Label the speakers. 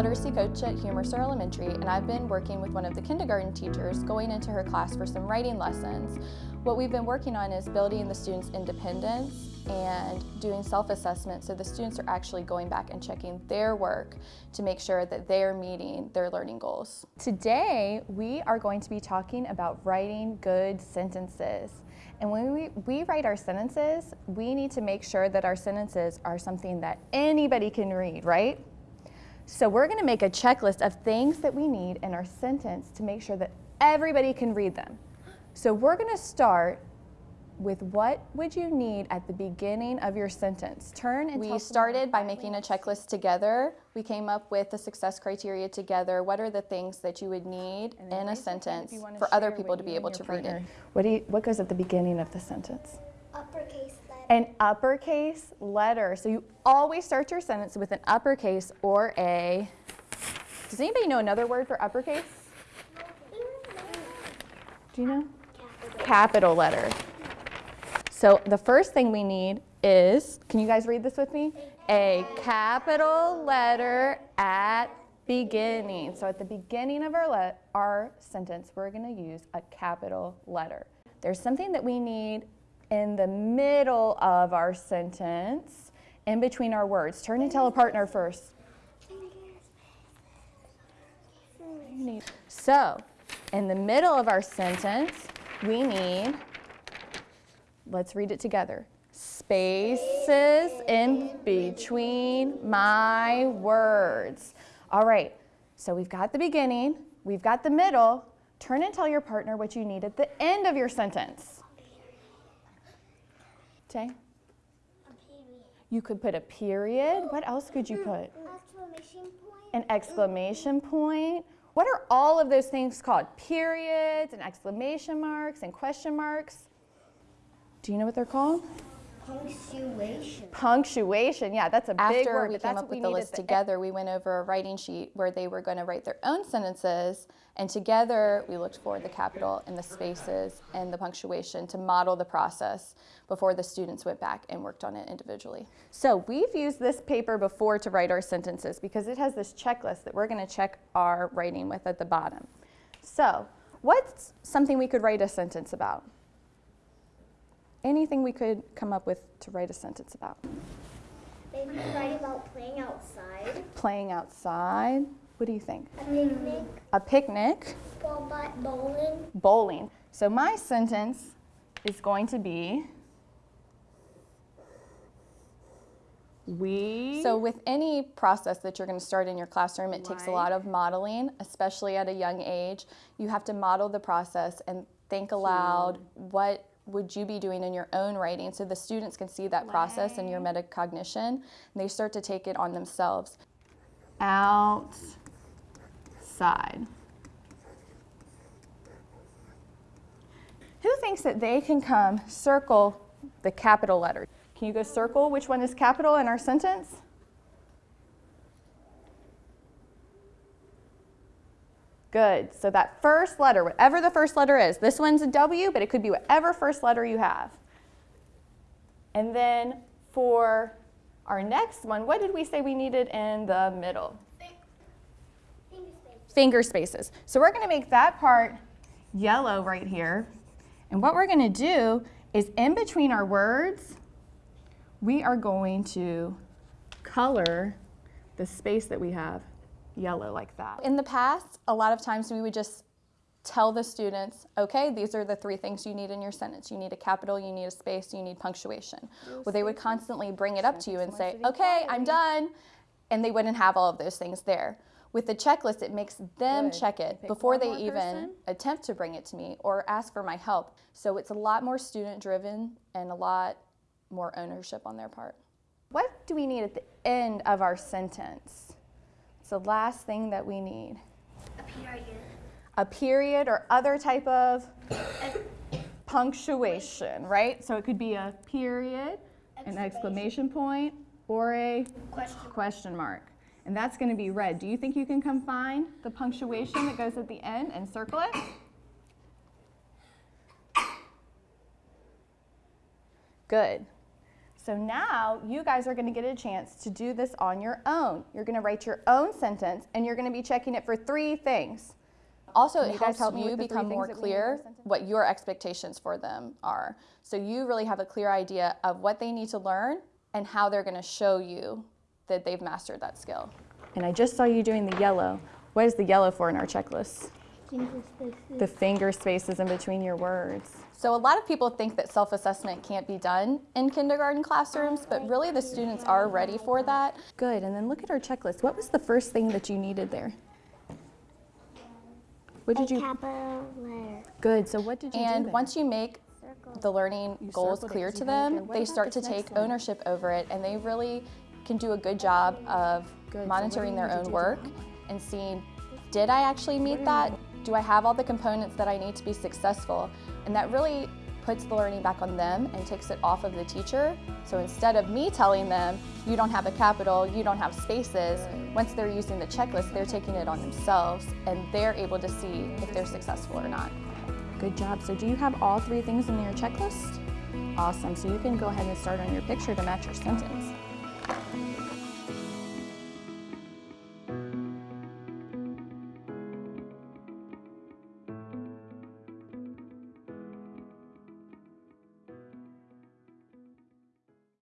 Speaker 1: literacy coach at Humerstar Elementary, and I've been working with one of the kindergarten teachers going into her class for some writing lessons. What we've been working on is building the students' independence and doing self-assessment so the students are actually going back and checking their work to make sure that they're meeting their learning goals.
Speaker 2: Today, we are going to be talking about writing good sentences. And when we, we write our sentences, we need to make sure that our sentences are something that anybody can read, right? So we're gonna make a checklist of things that we need in our sentence to make sure that everybody can read them. So we're gonna start with what would you need at the beginning of your sentence? Turn and
Speaker 1: We started by making a checklist together. We came up with the success criteria together. What are the things that you would need in a sentence for other people to be able to read it?
Speaker 2: What, do you, what goes at the beginning of the sentence?
Speaker 3: Uppercase letter.
Speaker 2: An uppercase letter. So you always start your sentence with an uppercase or a, does anybody know another word for uppercase? Do you know? Capital letter. So the first thing we need is, can you guys read this with me? A capital letter at beginning. So at the beginning of our, our sentence, we're gonna use a capital letter. There's something that we need in the middle of our sentence, in between our words. Turn and tell a partner first. So, in the middle of our sentence, we need, let's read it together, spaces in between my words. All right, so we've got the beginning, we've got the middle. Turn and tell your partner what you need at the end of your sentence. Tay? You could put a period. What else could you put?
Speaker 3: Exclamation point.
Speaker 2: An exclamation point. What are all of those things called? Periods and exclamation marks and question marks. Do you know what they're called?
Speaker 3: Punctuation.
Speaker 2: Punctuation. Yeah, that's a big word.
Speaker 1: After we
Speaker 2: but
Speaker 1: came up with the list
Speaker 2: the end.
Speaker 1: together, we went over a writing sheet where they were going to write their own sentences, and together we looked for the capital and the spaces and the punctuation to model the process before the students went back and worked on it individually.
Speaker 2: So we've used this paper before to write our sentences because it has this checklist that we're going to check our writing with at the bottom. So what's something we could write a sentence about? Anything we could come up with to write a sentence about?
Speaker 3: Maybe write about playing outside.
Speaker 2: Playing outside. What do you think?
Speaker 3: A picnic.
Speaker 2: A picnic.
Speaker 3: Ball bowling.
Speaker 2: Bowling. So my sentence is going to be we
Speaker 1: So with any process that you're going to start in your classroom, it takes a lot of modeling, especially at a young age. You have to model the process and think aloud what would you be doing in your own writing so the students can see that process and your metacognition and they start to take it on themselves.
Speaker 2: outside. Who thinks that they can come circle the capital letter? Can you go circle which one is capital in our sentence? Good. So that first letter, whatever the first letter is, this one's a W, but it could be whatever first letter you have. And then for our next one, what did we say we needed in the middle? Finger spaces. Finger spaces. So we're going to make that part yellow right here. And what we're going to do is in between our words, we are going to color the space that we have yellow like that.
Speaker 1: In the past, a lot of times we would just tell the students, okay, these are the three things you need in your sentence. You need a capital, you need a space, you need punctuation. Well, they would constantly bring it up to you and say, okay, I'm done. And they wouldn't have all of those things there. With the checklist, it makes them
Speaker 2: Good.
Speaker 1: check it before they even
Speaker 2: person.
Speaker 1: attempt to bring it to me or ask for my help. So it's a lot more student driven and a lot more ownership on their part.
Speaker 2: What do we need at the end of our sentence? It's the last thing that we need.
Speaker 3: A period.
Speaker 2: A period or other type of punctuation, right? So it could be a period, an exclamation point, or a
Speaker 3: Question.
Speaker 2: question mark. And that's going to be red. Do you think you can come find the punctuation that goes at the end and circle it? Good.
Speaker 1: So now you guys are gonna get a chance to do this on your own. You're gonna write your own sentence and you're gonna be checking it for three things.
Speaker 2: Also, it helps
Speaker 1: help
Speaker 2: you
Speaker 1: with the three
Speaker 2: become more
Speaker 1: that we need in our
Speaker 2: clear what your expectations for them are. So you really have a clear idea of what they need to learn and how they're going to show you that they've mastered that skill.
Speaker 1: And I just saw you doing the yellow. What is the yellow for in our checklist? The finger spaces in between your words.
Speaker 2: So a lot of people think that self-assessment can't be done in kindergarten classrooms, but really the students are ready for that.
Speaker 1: Good, and then look at our checklist. What was the first thing that you needed there? What did
Speaker 3: a
Speaker 1: you,
Speaker 3: capital letter.
Speaker 1: good, so what did you do
Speaker 2: And once you make
Speaker 3: Circle.
Speaker 2: the learning goals
Speaker 1: circled it
Speaker 2: clear
Speaker 1: 'cause
Speaker 2: to
Speaker 1: you had it there.
Speaker 2: them, they start to
Speaker 1: next
Speaker 2: take
Speaker 1: one?
Speaker 2: ownership over it and they really can do a good job of
Speaker 1: Good, so what do
Speaker 2: monitoring
Speaker 1: you
Speaker 2: their own work and seeing, did I actually meet that? Do I have all the components that I need to be successful? And that really puts the learning back on them and takes it off of the teacher. So instead of me telling them, you don't have a capital, you don't have spaces, once they're using the checklist, they're taking it on themselves and they're able to see if they're successful or not.
Speaker 1: Good job. So do you have all three things in your checklist? Awesome, so you can go ahead and start on your picture to match your sentence.